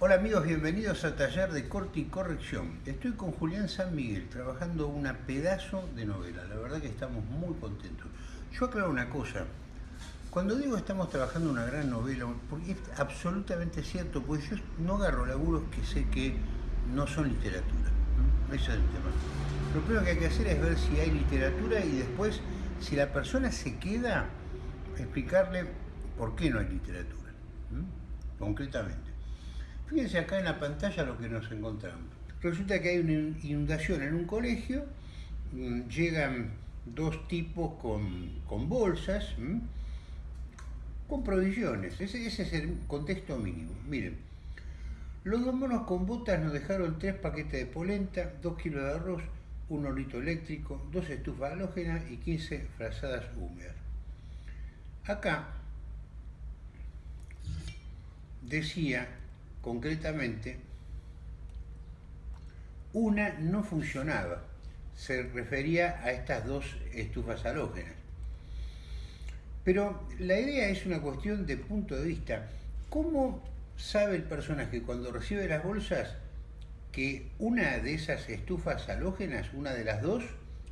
Hola amigos, bienvenidos a Taller de Corte y Corrección. Estoy con Julián San Miguel trabajando una pedazo de novela. La verdad que estamos muy contentos. Yo aclaro una cosa. Cuando digo estamos trabajando una gran novela, porque es absolutamente cierto, pues yo no agarro laburos que sé que no son literatura. Ese es el tema. Lo primero que hay que hacer es ver si hay literatura y después, si la persona se queda, explicarle por qué no hay literatura, concretamente. Fíjense acá en la pantalla lo que nos encontramos. Resulta que hay una inundación en un colegio, mm, llegan dos tipos con, bolsas, con provisiones. Ese, ese, es el contexto mínimo. Miren, los dos monos con botas nos dejaron tres paquetes de polenta, dos kilos de arroz, un hornito eléctrico, dos estufas halógenas y 15 frazadas húmedas. Acá decía concretamente, una no funcionaba, se refería a estas dos estufas halógenas. Pero la idea es una cuestión de punto de vista. ¿Cómo sabe el personaje cuando recibe las bolsas que una de esas estufas halógenas, una de las dos,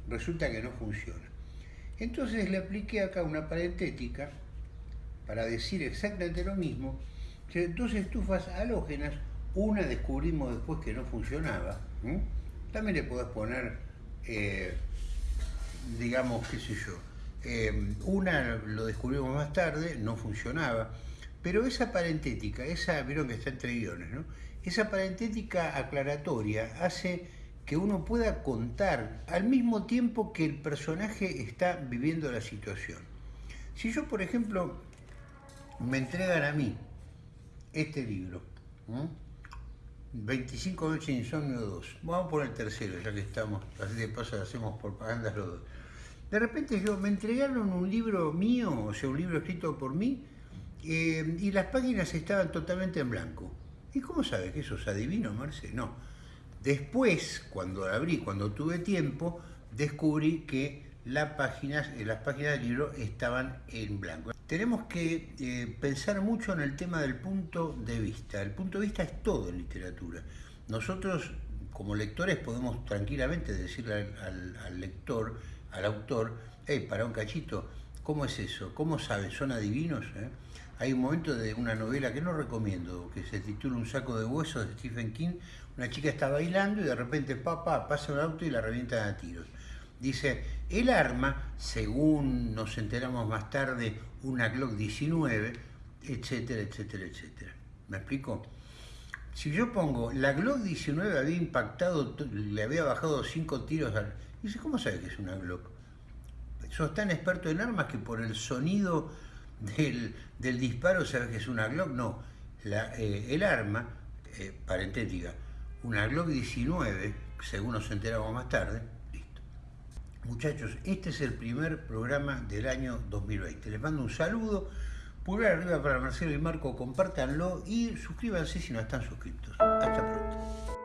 resulta que no funciona? Entonces le apliqué acá una parentética para decir exactamente lo mismo, dos estufas halógenas, una descubrimos después que no funcionaba, también le podés poner, eh, digamos, qué sé yo, eh, una lo descubrimos más tarde, no funcionaba, pero esa parentética, esa, vieron que está entre guiones, ¿no? Esa parentética aclaratoria hace que uno pueda contar al mismo tiempo que el personaje está viviendo la situación. Si yo, por ejemplo, me entregan a mí este libro. 25 noches de insomnio 2. Vamos por el tercero, ya que estamos, así de paso hacemos propagandas los dos. De repente yo me entregaron un libro mío, o sea, un libro escrito por mí, eh, y las páginas estaban totalmente en blanco. ¿Y cómo sabes que eso es adivino, Marce? No. Después, cuando abrí, cuando tuve tiempo, descubrí que las páginas del libro estaban en blanco tenemos que eh, pensar mucho en el tema del punto de vista. El punto de vista es todo en literatura. Nosotros, como lectores, podemos tranquilamente decirle al, lector, al autor, hey, para un cachito, ¿cómo es eso? ¿Cómo sabes? ¿Son adivinos? Eh? Hay un momento de una novela que no recomiendo, que se titula Un saco de huesos de Stephen King. Una chica está bailando y de repente, papá, pasa un auto y la revientan a tiros. Dice, el arma, según nos enteramos más tarde, una Glock 19, etcétera, etcétera, etcétera. ¿Me explico? Si yo pongo, la Glock 19 había impactado, le había bajado cinco tiros al... Dice, ¿cómo sabe que es una Glock? Sos tan experto en armas que por el sonido del, disparo sabes que es una Glock. No, eh, el arma, eh, parentética, una Glock 19, según nos enteramos más tarde, Muchachos, este es el primer programa del año 2020. Les mando un saludo, pulgar arriba para Marcelo y Marco, compártanlo y suscríbanse si no están suscritos. Hasta pronto.